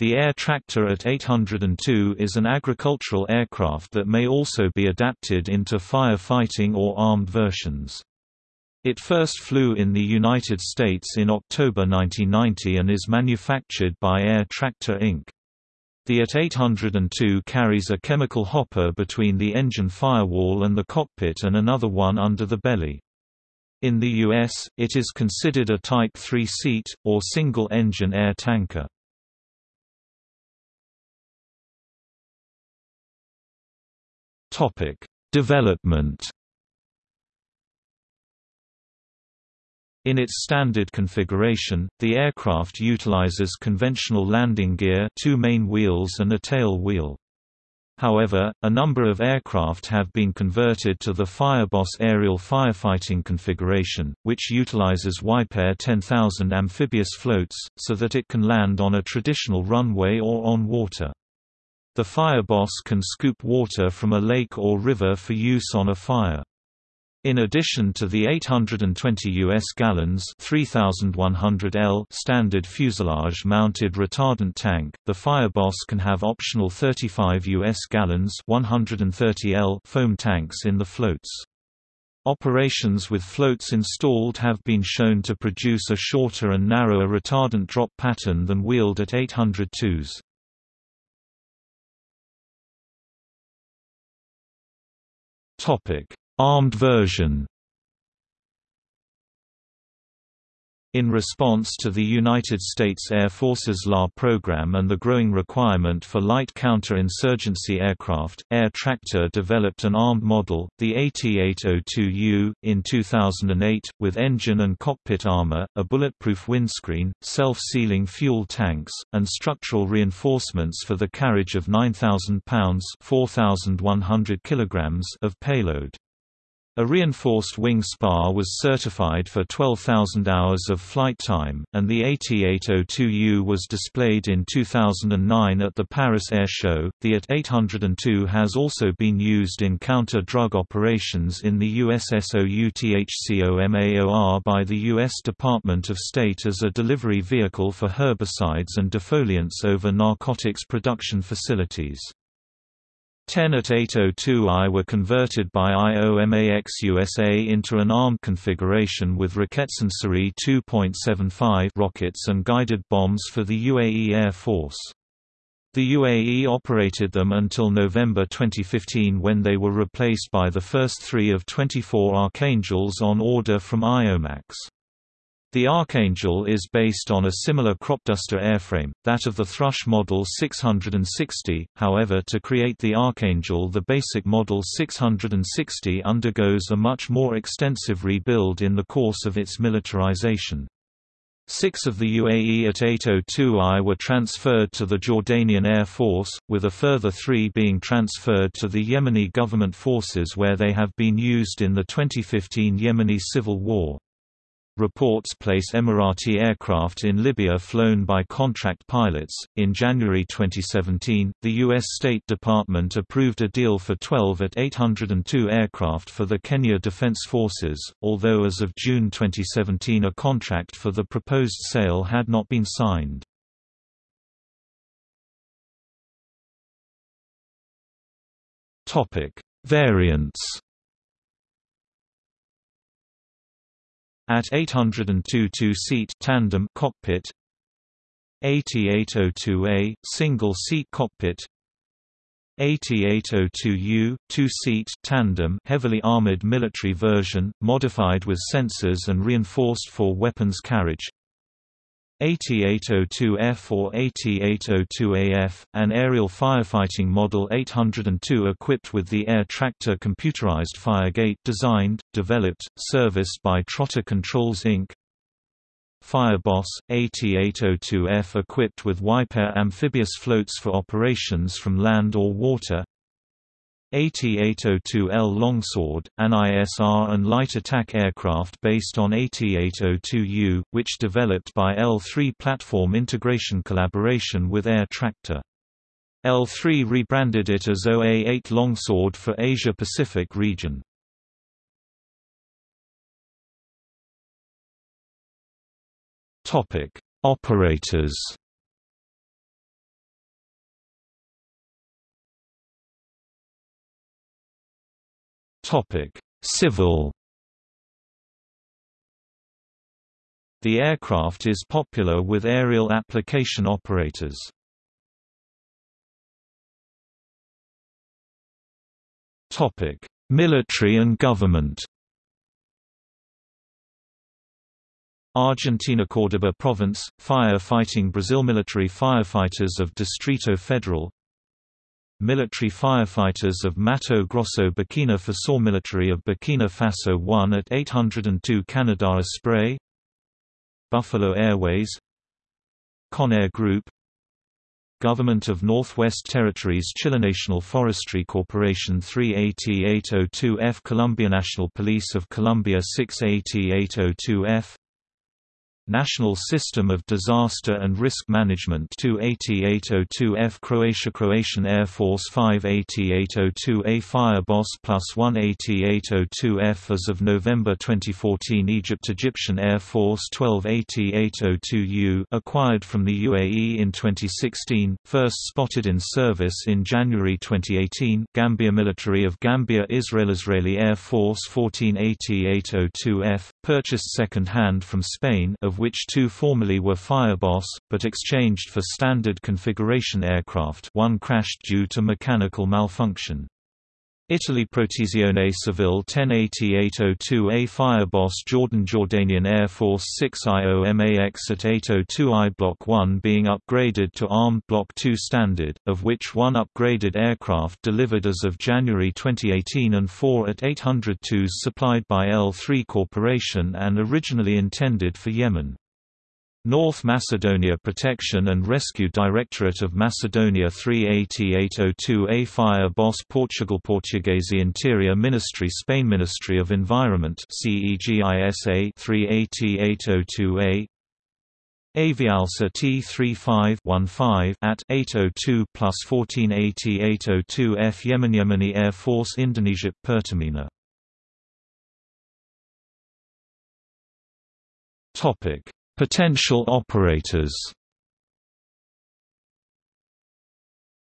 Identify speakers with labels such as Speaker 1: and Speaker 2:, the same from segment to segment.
Speaker 1: The Air Tractor at 802 is an agricultural aircraft that may also be adapted into firefighting or armed versions. It first flew in the United States in October 1990 and is manufactured by Air Tractor Inc. The AT 802 carries a chemical hopper between the engine firewall and the cockpit and another one under the belly. In the U.S., it is considered a Type 3 seat, or single-engine air tanker. Topic: Development. In its standard configuration, the aircraft utilizes conventional landing gear, two main wheels and a tail wheel. However, a number of aircraft have been converted to the Fireboss aerial firefighting configuration, which utilizes Wipaire 10000 amphibious floats, so that it can land on a traditional runway or on water. The Fireboss can scoop water from a lake or river for use on a fire. In addition to the 820 US gallons 3100 L standard fuselage-mounted retardant tank, the Fireboss can have optional 35 US gallons 130 L foam tanks in the floats. Operations with floats installed have been shown to produce a shorter and narrower retardant drop pattern than wheeled at 802s. Topic: Armed version. In response to the United States Air Force's LA program and the growing requirement for light counter-insurgency aircraft, Air Tractor developed an armed model, the AT-802U, in 2008, with engine and cockpit armor, a bulletproof windscreen, self-sealing fuel tanks, and structural reinforcements for the carriage of 9,000 pounds 4,100 kilograms of payload. A reinforced wing spar was certified for 12,000 hours of flight time, and the AT-802U was displayed in 2009 at the Paris Air Show. The AT-802 has also been used in counter-drug operations in the USSOUTHCOMAOR by the U.S. Department of State as a delivery vehicle for herbicides and defoliants over narcotics production facilities. 10 at 802I were converted by IOMAX USA into an armed configuration with Roketsan Cirit 2.75 rockets and guided bombs for the UAE Air Force. The UAE operated them until November 2015 when they were replaced by the first three of 24 Archangels on order from IOMAX. The Archangel is based on a similar cropduster airframe, that of the Thrush Model 660, however to create the Archangel the basic Model 660 undergoes a much more extensive rebuild in the course of its militarization. Six of the UAE at 802I were transferred to the Jordanian Air Force, with a further three being transferred to the Yemeni government forces where they have been used in the 2015 Yemeni civil war. Reports place Emirati aircraft in Libya flown by contract pilots. In January 2017, the U.S. State Department approved a deal for 12 at 802 aircraft for the Kenya Defense Forces, although as of June 2017 a contract for the proposed sale had not been signed. Variants At 802 two-seat tandem cockpit AT802A single-seat cockpit AT802U two-seat tandem heavily armored military version modified with sensors and reinforced for weapons carriage AT802F or AT802AF, an aerial firefighting Model 802 equipped with the Air Tractor computerized Firegate designed, developed, serviced by Trotter Controls Inc. Fireboss, AT802F equipped with Wipaire amphibious floats for operations from land or water AT-802L Longsword, an ISR and light attack aircraft based on AT-802U, which developed by L3 Platform Integration collaboration with Air Tractor. L3 rebranded it as OA-8 Longsword for Asia-Pacific region. Operators Civil The aircraft is popular with aerial application operators. Topic: Military and government Argentina Córdoba Province, Fire-Fighting Brazil Military Firefighters of Distrito Federal Military Firefighters of Mato Grosso Burkina Faso Military of Burkina Faso 1 at 802 Canadá Spray Buffalo Airways Conair Group Government of Northwest Territories National Forestry Corporation 3AT-802F Colombia National Police of Colombia 6AT-802F National System of Disaster and Risk Management 280-802F Croatia Croatian Air Force 580-802A Fireboss plus 180-802F As of November 2014 Egypt Egyptian Air Force 1280-802U acquired from the UAE in 2016, first spotted in service in January 2018 Gambia Military of Gambia Israel Israeli Air Force 1480-802F, purchased second-hand from Spain of which two formerly were Fireboss, but exchanged for standard configuration aircraft one crashed due to mechanical malfunction. Italy Protezione Civile 1080-802A Fireboss Jordan Jordanian Air Force 6 IOMAX at 802I Block 1 being upgraded to Armed Block 2 standard, of which one upgraded aircraft delivered as of January 2018 and four at 802s supplied by L3 Corporation and originally intended for Yemen. North Macedonia Protection and Rescue Directorate of Macedonia 380-802A Fire Boss Portugal Portuguese Interior Ministry Spain Ministry of Environment CEGISA 380-802A Avialsa T3515 at 802 plus 1480-802F Yemen Yemeni Air Force Indonesia Pertamina. Topic Potential operators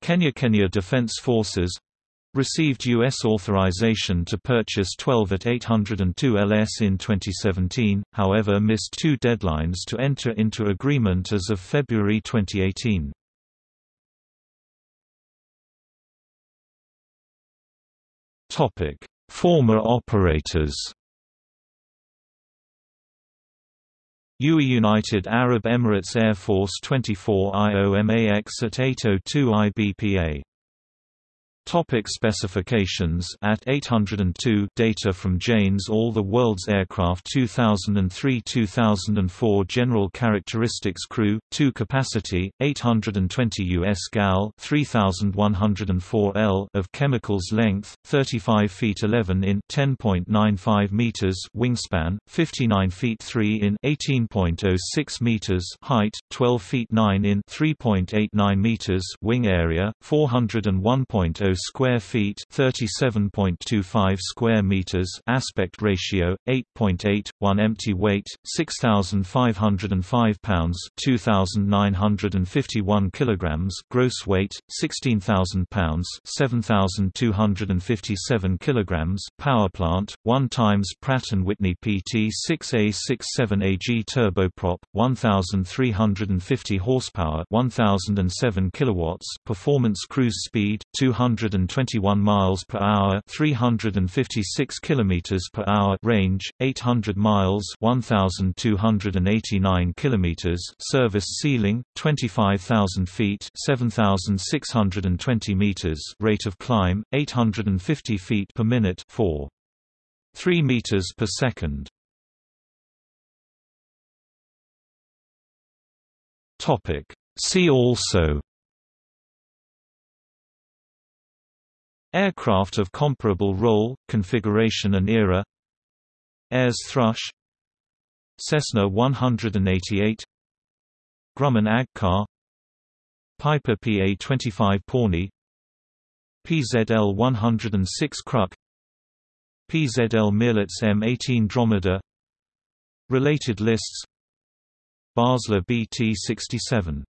Speaker 1: Kenya Kenya Defense Forces received U.S. authorization to purchase 12 at 802 LS in 2017, however missed two deadlines to enter into agreement as of February 2018. Former operators UAE United Arab Emirates Air Force 24 IOMAX at 802 IBPA Topic specifications. At 802 data from Jane's All the World's Aircraft 2003-2004 General Characteristics Crew 2 Capacity 820 US gal 3104 L of chemicals Length 35 feet 11 in 10.95 meters Wingspan 59 feet 3 in 18.06 meters Height 12 feet 9 in 3.89 meters Wing area 401.0 square feet, 37.25 square meters. Aspect ratio 8.8 1 empty weight 6505 pounds, 2951 kilograms. Gross weight 16000 pounds, 7257 kilograms. Power plant 1 times Pratt & Whitney PT6A67AG turboprop 1350 horsepower, 1007 kilowatts. Performance cruise speed 200 121 miles per hour, 356 kilometers per hour range, 800 miles, 1289 kilometers. Service ceiling 25,000 feet, 7,620 meters. Rate of climb 850 feet per minute, 4 3 meters per second. Topic See also Aircraft of comparable role, configuration and era Ayres Thrush Cessna 188 Grumman Ag Cat Piper PA-25 Pawnee PZL 106 Kruk PZL Mielec M18 Dromedar Related lists Basler BT-67